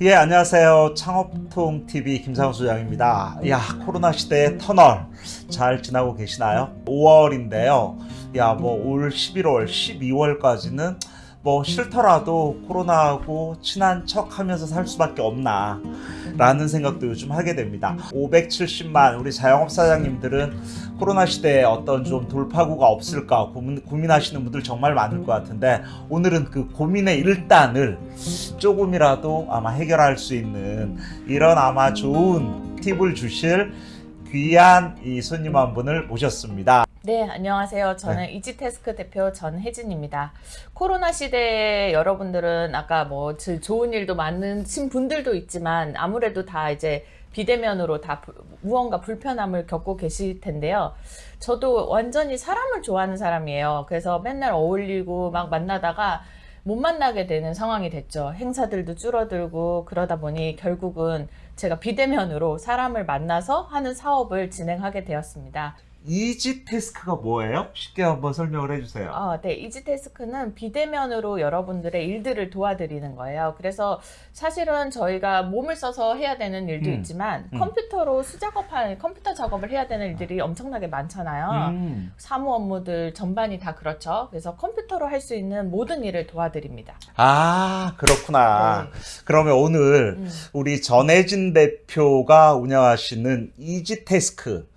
예, 안녕하세요. 창업통 TV 김상우 소장입니다. 야, 코로나 시대의 터널 잘 지나고 계시나요? 5월인데요. 야, 뭐 올 11월, 12월까지는 뭐 싫더라도 코로나하고 친한 척 하면서 살 수밖에 없나 라는 생각도 요즘 하게 됩니다. 570만 우리 자영업 사장님들은 코로나 시대에 어떤 좀 돌파구가 없을까 고민, 고민하시는 분들 정말 많을 것 같은데 오늘은 그 고민의 일단을 조금이라도 아마 해결할 수 있는 이런 아마 좋은 팁을 주실 귀한 이 손님 한 분을 모셨습니다. 네, 안녕하세요. 저는 이지테스크 대표 전혜진입니다. 코로나 시대에 여러분들은 아까 뭐 질- 좋은 일도 많으신 분들도 있지만 아무래도 다 이제 비대면으로 다 불- 무언가 불편함을 겪고 계실 텐데요. 저도 완전히 사람을 좋아하는 사람이에요. 그래서 맨날 어울리고 막 만나다가 못 만나게 되는 상황이 됐죠. 행사들도 줄어들고 그러다 보니 결국은 제가 비대면으로 사람을 만나서 하는 사업을 진행하게 되었습니다. 이지 태스크가 뭐예요? 쉽게 한번 설명을 해주세요. 아, 네. 이지테스크는 비대면으로 여러분들의 일들을 도와드리는 거예요. 그래서 사실은 저희가 몸을 써서 해야 되는 일도 음, 있지만 음. 컴퓨터로 수작업할 컴퓨터 작업을 해야 되는 일들이 엄청나게 많잖아요. 음. 사무 업무들 전반이 다 그렇죠. 그래서 컴퓨터로 할 수 있는 모든 일을 도와드립니다. 아 그렇구나. 네. 그러면 오늘 음. 우리 전혜진 대표가 운영하시는 이지 태스크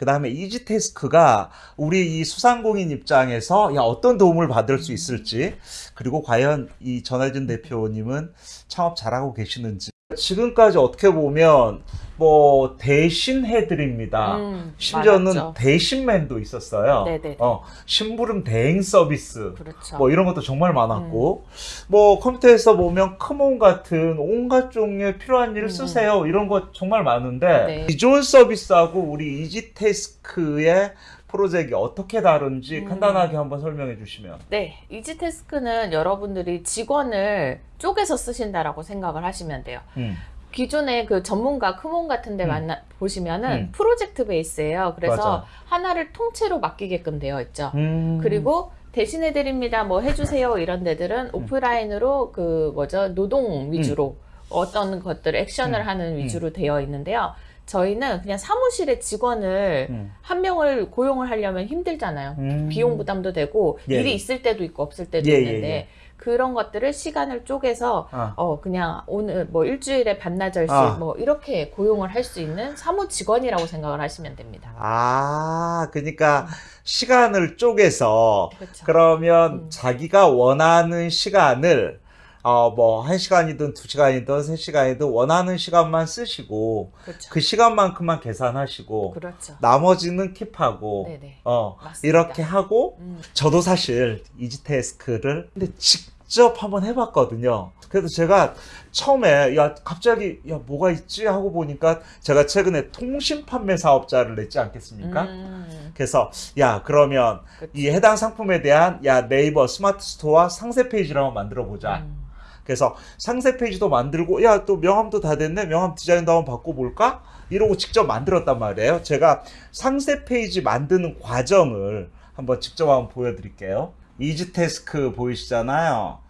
그 다음에 이지태스크가 우리 이 수상공인 입장에서 야, 어떤 도움을 받을 수 있을지 그리고 과연 이 전혜진 대표님은 창업 잘하고 계시는지 지금까지 어떻게 보면 뭐 대신 해드립니다. 음, 심지어는 많았죠. 대신맨도 있었어요. 네네네. 어, 심부름 대행 서비스. 그렇죠. 뭐 이런 것도 정말 많았고 뭐 컴퓨터에서 보면 크몬 같은 온갖 종류의 필요한 일을 음. 쓰세요 이런 거 정말 많은데 네. 기존 서비스하고 우리 이지테스크의 프로젝트가 어떻게 다른지 음. 간단하게 한번 설명해 주시면 네, 이지테스크는 여러분들이 직원을 쪼개서 쓰신다라고 생각을 하시면 돼요. 음. 기존의 그 전문가 크몬 같은 데 음. 만나 보시면은 음. 프로젝트 베이스예요. 그래서 맞아. 하나를 통째로 맡기게끔 되어 있죠. 음. 그리고 대신해 드립니다. 뭐 해주세요 이런 데들은 오프라인으로 그 뭐죠 노동 위주로 어떤 것들 액션을 음. 하는 위주로 되어 있는데요. 저희는 그냥 사무실의 직원을 음. 한 명을 고용을 하려면 힘들잖아요. 음. 비용 부담도 되고 예, 일이 예. 있을 때도 있고 없을 때도 예, 예, 있는데 예. 그런 것들을 시간을 쪼개서 아. 어 그냥 오늘 뭐 일주일에 반나절씩 아. 뭐 이렇게 고용을 할 수 있는 사무 직원이라고 생각을 하시면 됩니다. 아 그러니까 시간을 쪼개서 그렇죠. 그러면 음. 자기가 원하는 시간을 어 뭐 한 시간이든 두 시간이든 세 시간이든 원하는 시간만 쓰시고 그렇죠. 그 시간만큼만 계산하시고 그렇죠. 나머지는 keep하고 네네. 어 맞습니다. 이렇게 하고 음, 저도 사실 이지태스크를 근데 직접 한번 해봤거든요. 그래서 제가 처음에 야 갑자기 야 뭐가 있지 하고 보니까 제가 최근에 통신 판매 사업자를 냈지 않겠습니까? 음, 그래서 야 그러면 그렇죠. 이 해당 상품에 대한 야 네이버 스마트 스토어 상세 페이지를 한번 만들어 보자. 음, 그래서 상세 페이지도 만들고 야 또 명함도 다 됐네. 명함 디자인도 한번 바꿔볼까? 이러고 직접 만들었단 말이에요. 제가 상세 페이지 만드는 과정을 한번 직접 한번 보여드릴게요. 이지태스크 보이시잖아요.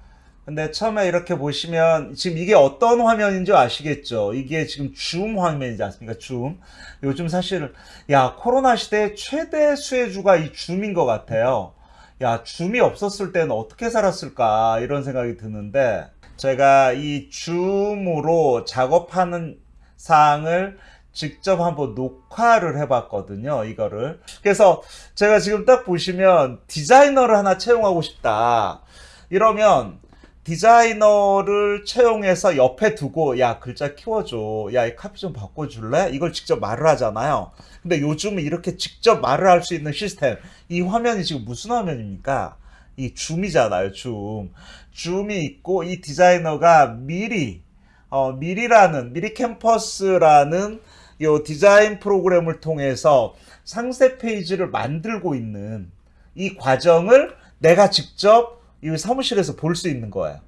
근데 처음에 이렇게 보시면 지금 이게 어떤 화면인지 아시겠죠? 이게 지금 줌 화면이지 않습니까? 줌. 요즘 사실 야 코로나 시대 최대 수혜주가 이 줌인 것 같아요. 야 줌이 없었을 때는 어떻게 살았을까? 이런 생각이 드는데 제가 이 줌으로 작업하는 사항을 직접 한번 녹화를 해봤거든요, 이거를. 그래서 제가 지금 딱 보시면 디자이너를 하나 채용하고 싶다. 이러면 디자이너를 채용해서 옆에 두고 야 글자 키워줘. 야 이 카피 좀 바꿔줄래? 이걸 직접 말을 하잖아요. 근데 요즘은 이렇게 직접 말을 할 수 있는 시스템. 이 화면이 지금 무슨 화면입니까 이 줌이잖아요 줌 줌이 있고 이 디자이너가 미리 어 미리라는 미리 캠퍼스라는 요 디자인 프로그램을 통해서 상세 페이지를 만들고 있는 이 과정을 내가 직접 이 사무실에서 볼 수 있는 거예요.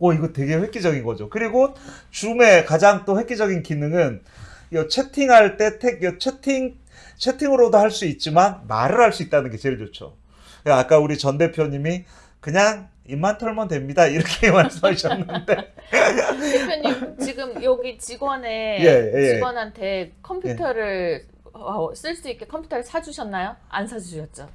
오, 이거 되게 획기적인 거죠. 그리고 줌의 가장 또 획기적인 기능은 이 채팅할 때 택, 이 채팅, 채팅으로도 할 수 있지만 말을 할 수 있다는 게 제일 좋죠. 아까 우리 전 대표님이 그냥 입만 털면 됩니다. 이렇게 말씀하셨는데 대표님 지금 여기 직원의 예, 예. 직원한테 컴퓨터를 어, 쓸수 있게 컴퓨터를 사주셨나요? 안 사주셨죠?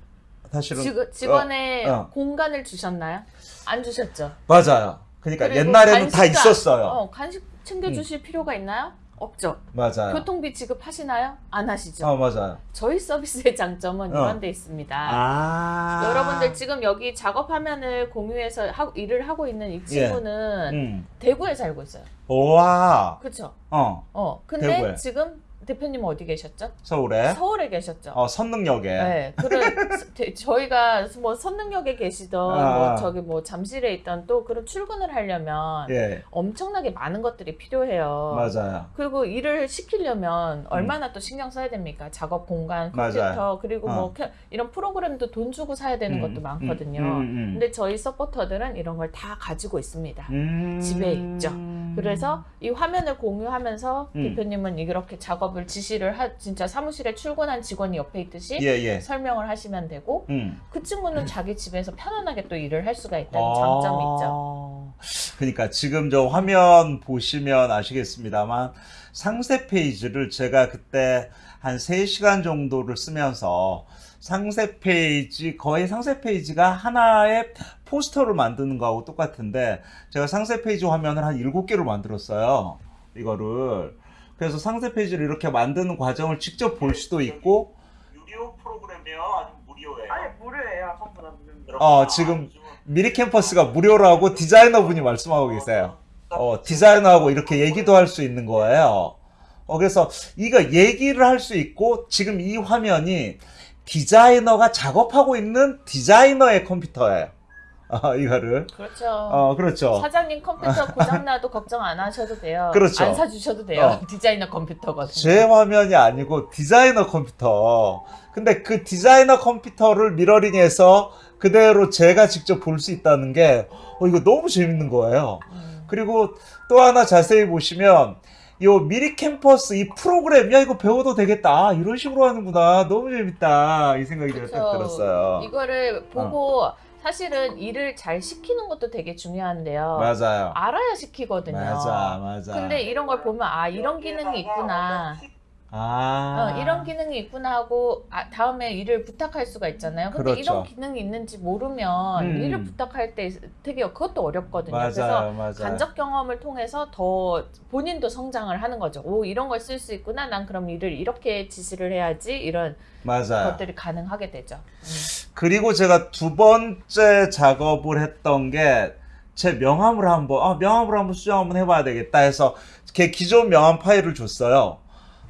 사실은 직, 직원의 어, 어. 공간을 주셨나요? 안 주셨죠? 맞아요. 그러니까 옛날에는 다 있었어요. 음. 어, 간식 챙겨주실 필요가 있나요? 없죠. 맞아요. 교통비 지급하시나요? 안 하시죠. 어 맞아요. 저희 서비스의 장점은 어. 이런 데 있습니다. 아 여러분들 지금 여기 작업 화면을 공유해서 하, 일을 하고 있는 이 친구는 음. 대구에 살고 있어요. 와. 그렇죠? 어 어. 근데 대구에. 지금 대표님 어디 계셨죠? 서울에 서울에 계셨죠. 어 선능역에 네, 그래 대- 저희가 뭐 선능역에 계시던 아. 뭐 저기 뭐 잠실에 있던 또 그런 출근을 하려면 예 엄청나게 많은 것들이 필요해요. 맞아요. 그리고 일을 시키려면 얼마나 또 신경 써야 됩니까? 작업 공간, 컴퓨터 음. 맞아요. 그리고 어. 뭐 캐- 이런 프로그램도 돈 주고 사야 되는 음, 것도 많거든요. 음, 음, 음. 근데 저희 서포터들은 이런 걸 다 가지고 있습니다. 음. 집에 있죠. 그래서 이 화면을 공유하면서 음. 대표님은 이렇게 작업 을 지시를 하, 진짜 사무실에 출근한 직원이 옆에 있듯이 예 예. 설명을 하시면 되고 음. 그 친구는 자기 집에서 편안하게 또 일을 할 수가 있다는 아. 장점이 있죠. 그러니까 지금 저 화면 보시면 아시겠습니다만 상세 페이지를 제가 그때 한 3시간 정도를 쓰면서 상세 페이지 거의 상세 페이지가 하나의 포스터를 만드는 거하고 똑같은데 제가 상세 페이지 화면을 한 7개를 만들었어요. 이거를 그래서 상세 페이지를 이렇게 만드는 과정을 직접 볼 수도 있고 유료 프로그램이요? 아니면 무료예요? 아니 무료예요 아까보다 무료. 어, 지금 미리 캠퍼스가 무료라고 디자이너분이 말씀하고 계세요. 어, 디자이너하고 이렇게 얘기도 할 수 있는 거예요. 어, 그래서 이거 얘기를 할 수 있고 지금 이 화면이 디자이너가 작업하고 있는 디자이너의 컴퓨터예요. 어, 이거를. 그렇죠. 어, 그렇죠. 사장님 컴퓨터 고장나도 걱정 안 하셔도 돼요. 그렇죠. 안 사주셔도 돼요. 어. 디자이너 컴퓨터거든요. 제 화면이 아니고 디자이너 컴퓨터. 근데 그 디자이너 컴퓨터를 미러링해서 그대로 제가 직접 볼 수 있다는 게, 어, 이거 너무 재밌는 거예요. 음. 그리고 또 하나 자세히 보시면 요 미리 캠퍼스 이 프로그램 야 이거 배워도 되겠다 아, 이런 식으로 하는구나 너무 재밌다 이 생각이. 딱 들었어요 이거를 보고 사실은 일을 잘 시키는 것도 되게 중요한데요. 맞아요 알아야 시키거든요. 맞아 맞아 근데 이런 걸 보면 아 이런 기능이 있구나. 아 어, 이런 기능이 있구나 하고 아, 다음에 일을 부탁할 수가 있잖아요. 근데 그렇죠. 이런 기능이 있는지 모르면 음. 일을 부탁할 때 되게 그것도 어렵거든요. 맞아요 그래서 맞아요 간접 경험을 통해서 더 본인도 성장을 하는 거죠. 오 이런 걸 쓸 수 있구나. 난 그럼 일을 이렇게 지시를 해야지 이런 맞아요 것들이 가능하게 되죠. 음. 그리고 제가 두 번째 작업을 했던 게 제 명함을 한번 아 명함을 한번 수정 한번 해봐야 되겠다 해서 걔 기존 명함 파일을 줬어요.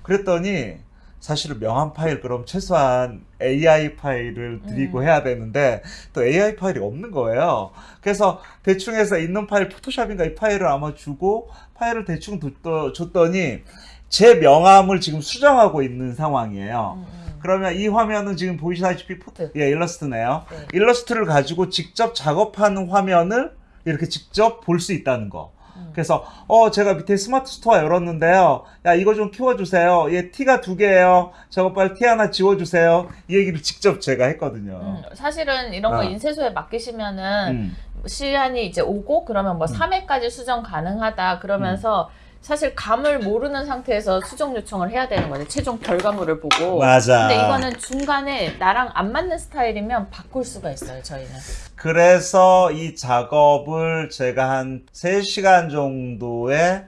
그랬더니 사실은 명함 파일 그럼 최소한 AI 파일을 드리고 음. 해야 되는데 또 AI 파일이 없는 거예요. 그래서 대충 해서 있는 파일 포토샵인가 이 파일을 아마 주고 파일을 대충 줬더- 줬더니 제 명함을 지금 수정하고 있는 상황이에요. 음, 음. 그러면 이 화면은 지금 보시다시피 포토, 예, 일러스트네요. 네. 일러스트를 가지고 직접 작업하는 화면을 이렇게 직접 볼 수 있다는 거. 음. 그래서 어 제가 밑에 스마트 스토어 열었는데요. 야 이거 좀 키워주세요. 얘 티가 두 개예요. 저거 빨리 티 하나 지워주세요. 이 얘기를 직접 제가 했거든요. 음, 사실은 이런 거 어. 인쇄소에 맡기시면은 음. 시간이 이제 오고 그러면 뭐 음. 3회까지 수정 가능하다 그러면서 사실 감을 모르는 상태에서 수정 요청을 해야 되는 거죠. 최종 결과물을 보고. 맞아. 근데 이거는 중간에 나랑 안 맞는 스타일이면 바꿀 수가 있어요, 저희는. 그래서 이 작업을 제가 한 3시간 정도에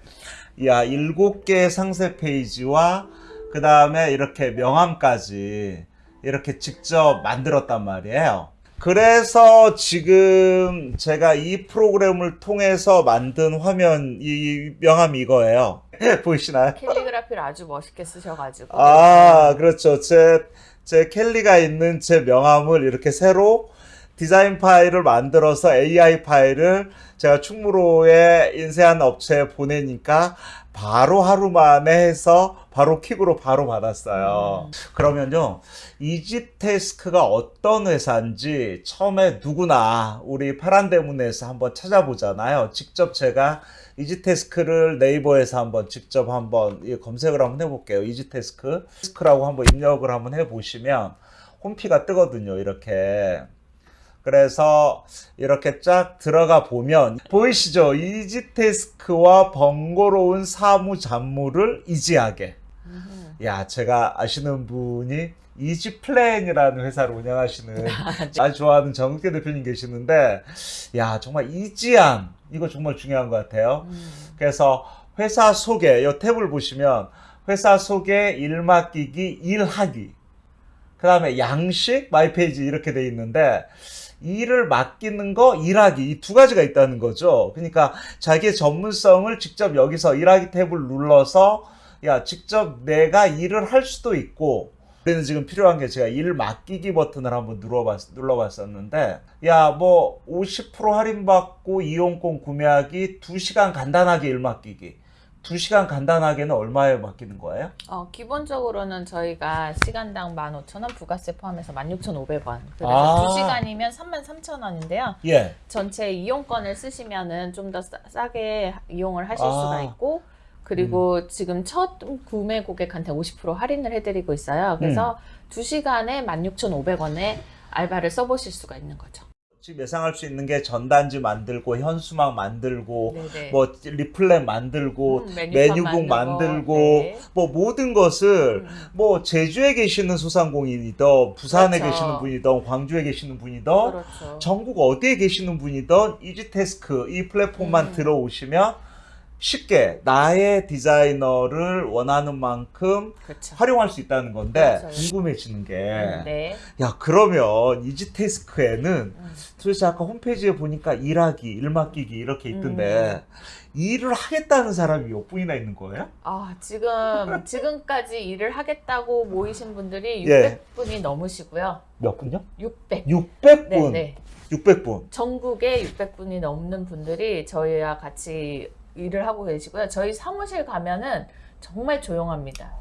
야, 7개의 상세 페이지와 그 다음에 이렇게 명함까지 이렇게 직접 만들었단 말이에요. 그래서 지금 제가 이 프로그램을 통해서 만든 화면, 이 명함이 이거예요. 보이시나요? 캘리그라피를 아주 멋있게 쓰셔가지고. 아, 그렇죠. 제, 제 캘리가 있는 제 명함을 이렇게 새로 디자인 파일을 만들어서 AI 파일을 제가 충무로에 인쇄한 업체에 보내니까 바로 하루 만에 해서 바로 킥으로 바로 받았어요. 음. 그러면요, 이지테스크가 어떤 회사인지 처음에 누구나 우리 파란대문에서 한번 찾아보잖아요. 직접 제가 이지테스크를 네이버에서 한번 직접 한번 이 검색을 한번 해볼게요. 이지테스크. 테스크라고 한번 입력을 한번 해보시면 홈피가 뜨거든요. 이렇게. 그래서 이렇게 쫙 들어가 보면 보이시죠? 이지테스크와 번거로운 사무 잡무를 이지하게. 음. 야, 제가 아시는 분이 이지플랜이라는 회사를 운영하시는 아주 좋아하는 정국계 대표님 계시는데, 야, 정말 이지함. 이거 정말 중요한 것 같아요. 음. 그래서 회사 소개, 이 탭을 보시면 회사 소개, 일 맡기기, 일하기. 그 다음에 양식, 마이페이지 이렇게 돼 있는데, 일을 맡기는 거, 일하기. 이 두 가지가 있다는 거죠. 그러니까 자기의 전문성을 직접 여기서 일하기 탭을 눌러서, 야, 직접 내가 일을 할 수도 있고, 우리는 지금 필요한 게 제가 일 맡기기 버튼을 한번 눌러봤, 눌러봤었는데, 야, 뭐, 50% 할인받고 이용권 구매하기, 2시간 간단하게 일 맡기기. 2시간 간단하게는 얼마에 맡기는 거예요? 어, 기본적으로는 저희가 시간당 15,000원, 부가세 포함해서 16,500원. 그래서 아. 2시간이면 33,000원인데요. 예. 전체 이용권을 쓰시면은 좀더 싸게 이용을 하실 아. 수가 있고 그리고 지금 첫 구매 고객한테 50% 할인을 해드리고 있어요. 그래서 두 2시간에 16,500원에 알바를 써보실 수가 있는 거죠. 지금 예상할 수 있는 게 전단지 만들고, 현수막 만들고, 네네. 뭐, 리플렛 만들고, 음, 메뉴북 만들고, 만들고, 네. 뭐, 모든 것을, 음. 뭐, 제주에 계시는 소상공인이든, 부산에 그렇죠. 계시는 분이든, 광주에 계시는 분이든, 그렇죠. 전국 어디에 계시는 분이든 이지테스크 이 플랫폼만 음. 들어오시면 쉽게 나의 디자이너를 원하는 만큼 그렇죠. 활용할 수 있다는 건데 그렇죠. 궁금해지는 게 음, 네. 야 그러면 이지테스크에는 음. 도대체 아까 홈페이지에 보니까 일하기, 일 맡기기 이렇게 있던데 음. 일을 하겠다는 사람이 몇 분이나 있는 거예요? 아, 지금, 지금까지 일을 하겠다고 모이신 분들이 예. 600분이 넘으시고요. 몇 분요? 600. 600분. 네, 네. 600분. 전국에 600분이 넘는 분들이 저희와 같이 일을 하고 계시고요. 저희 사무실 가면은 정말 조용합니다.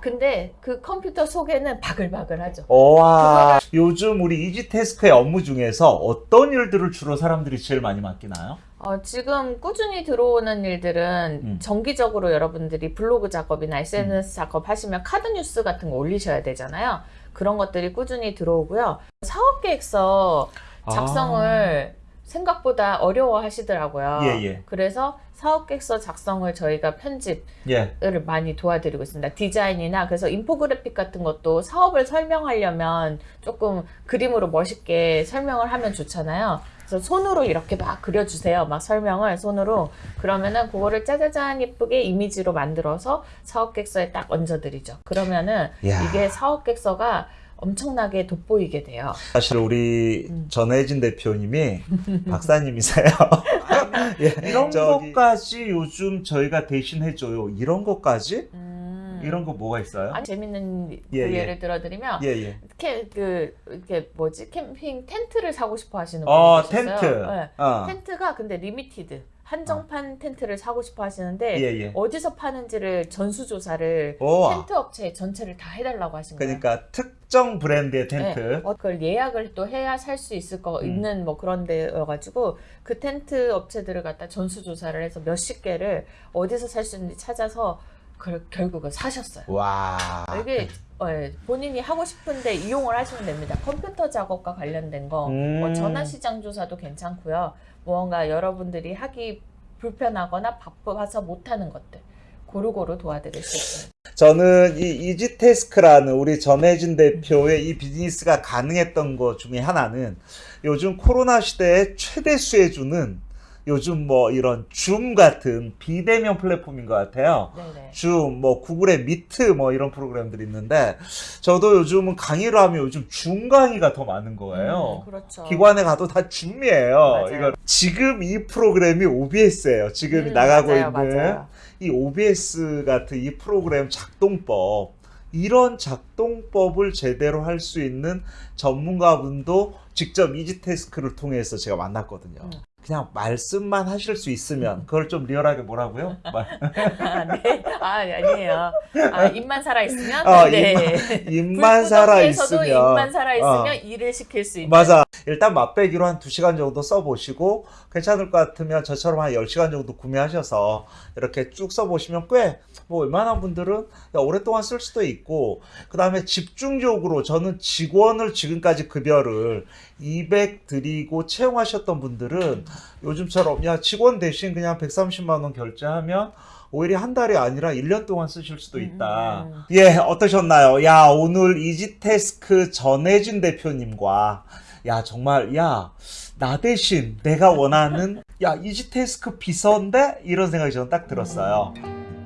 근데 그 컴퓨터 속에는 바글바글하죠. 와 요즘 우리 이지테스크의 업무 중에서 어떤 일들을 주로 사람들이 제일 많이 맡기나요? 어, 지금 꾸준히 들어오는 일들은 음. 정기적으로 여러분들이 블로그 작업이나 SNS 작업 하시면 카드 뉴스 같은 거 올리셔야 되잖아요. 그런 것들이 꾸준히 들어오고요. 사업 계획서 작성을 생각보다 어려워 하시더라고요. 아. 예, 예. 그래서 사업 계획서 작성을 저희가 편집 예. 을 많이 도와드리고 있습니다. 디자인이나 그래서 인포그래픽 같은 것도 사업을 설명하려면 조금 그림으로 멋있게 설명을 하면 좋잖아요. 그래서 손으로 이렇게 막 그려주세요. 막 설명을 손으로 그러면은 그거를 짜자잔 예쁘게 이미지로 만들어서 사업객서에 딱 얹어드리죠. 그러면은 야. 이게 사업객서가 엄청나게 돋보이게 돼요. 사실 우리 음. 전혜진 대표님이 박사님이세요. 예, 이런 저기- 것까지 요즘 저희가 대신 해줘요. 이런 것까지? 음. 이런 거 뭐가 있어요? 아니, 재밌는 그 예, 예. 예를 들어드리면 예, 예. 캠, 그 이렇게 뭐지 캠핑 텐트를 사고 싶어 하시는 분이 어, 계셨어요. 텐트. 네. 어. 텐트가 근데 limited 한정판 텐트를 사고 싶어 하시는데 예, 예. 어디서 파는지를 전수 조사를 오. 텐트 업체 전체를 다 해달라고 하신 거예요. 그러니까 특정 브랜드의 텐트. 네. 어, 그걸 예약을 또 해야 살 수 있을 거 음. 있는 뭐 그런 데여가지고 그 텐트 업체들을 갖다 전수 조사를 해서 몇십 개를 어디서 살 수 있는지 찾아서 그 결국은 사셨어요. 와. 이게 어, 예, 본인이 하고 싶은데 이용을 하시면 됩니다. 컴퓨터 작업과 관련된 거, 음. 뭐 전화 시장 조사도 괜찮고요. 무언가 여러분들이 하기 불편하거나 바빠서 못하는 것들 고루고루 도와드릴 수 있습니다. 저는 이 이지태스크라는 우리 전혜진 대표의 이 비즈니스가 가능했던 것 중에 하나는 요즘 코로나 시대에 최대 수혜주는 요즘 뭐 이런 줌 같은 비대면 플랫폼인 것 같아요. 네네. 줌, 뭐 구글의 미트 뭐 이런 프로그램들이 있는데 저도 요즘은 강의를 하면 요즘 줌 강의가 더 많은 거예요. 음, 그렇죠. 기관에 가도 다 줌이에요. 이거 지금 이 프로그램이 OBS예요. 지금 음, 나가고 맞아요, 있는 맞아요. 이 OBS 같은 이 프로그램 작동법 이런 작동법을 제대로 할 수 있는 전문가분도 직접 이지테스크를 통해서 제가 만났거든요. 음. 그냥 말씀만 하실 수 있으면 그걸 좀 리얼하게 뭐라고요? 말- 아, 네. 아, 아니에요. 아, 입만 살아 있으면? 어, 네. 입만 살아 있으면 입만 살아 있으면 어. 일을 시킬 수 있는. 맞아. 일단 맛배기로 한 2시간 정도 써 보시고 괜찮을 것 같으면 저처럼 한 10시간 정도 구매하셔서 이렇게 쭉 써 보시면 꽤 뭐 웬만한 분들은 야, 오랫동안 쓸 수도 있고 그 다음에 집중적으로 저는 직원을 지금까지 급여를 200 드리고 채용하셨던 분들은 요즘처럼 야 직원 대신 그냥 130만 원 결제하면 오히려 한 달이 아니라 1년 동안 쓰실 수도 있다. 음. 예, 어떠셨나요? 야, 오늘 이지태스크 전혜진 대표님과 야, 정말 야, 나 대신 내가 원하는 야, 이지태스크 비서인데 이런 생각이 저는 딱 들었어요.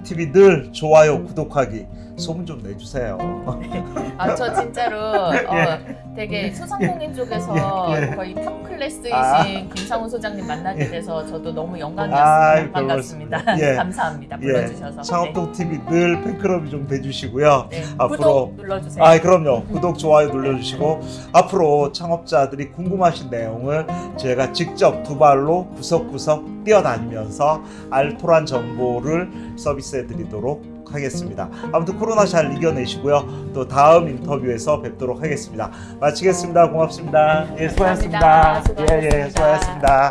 TV 늘 좋아요, 구독하기 소문 좀 내주세요. 아, 저 진짜로 어, 예. 되게 소상공인 쪽에서 예, 예. 거의 탑 클래스이신 아. 김상훈 소장님 만나게 예. 돼서 저도 너무 영광이었습니다. 별 반갑습니다. 예. 감사합니다. 예, 불러주셔서. 창업동 TV 늘 팬클럽이 좀 돼주시고요. 네. 네. 앞으로- 눌러주세요. 아, 그럼요. 구독, 좋아요 눌러주시고 앞으로 창업자들이 궁금하신 내용을 제가 직접 두 발로 구석구석 뛰어다니면서 알토란 정보를 서비스해드리도록 하겠습니다. 아무튼 코로나 잘 이겨내시고요. 또 다음 인터뷰에서 뵙도록 하겠습니다. 마치겠습니다. 고맙습니다. 예, 수고하셨습니다. 감사합니다. 예, 예, 수고하셨습니다. 수고하셨습니다.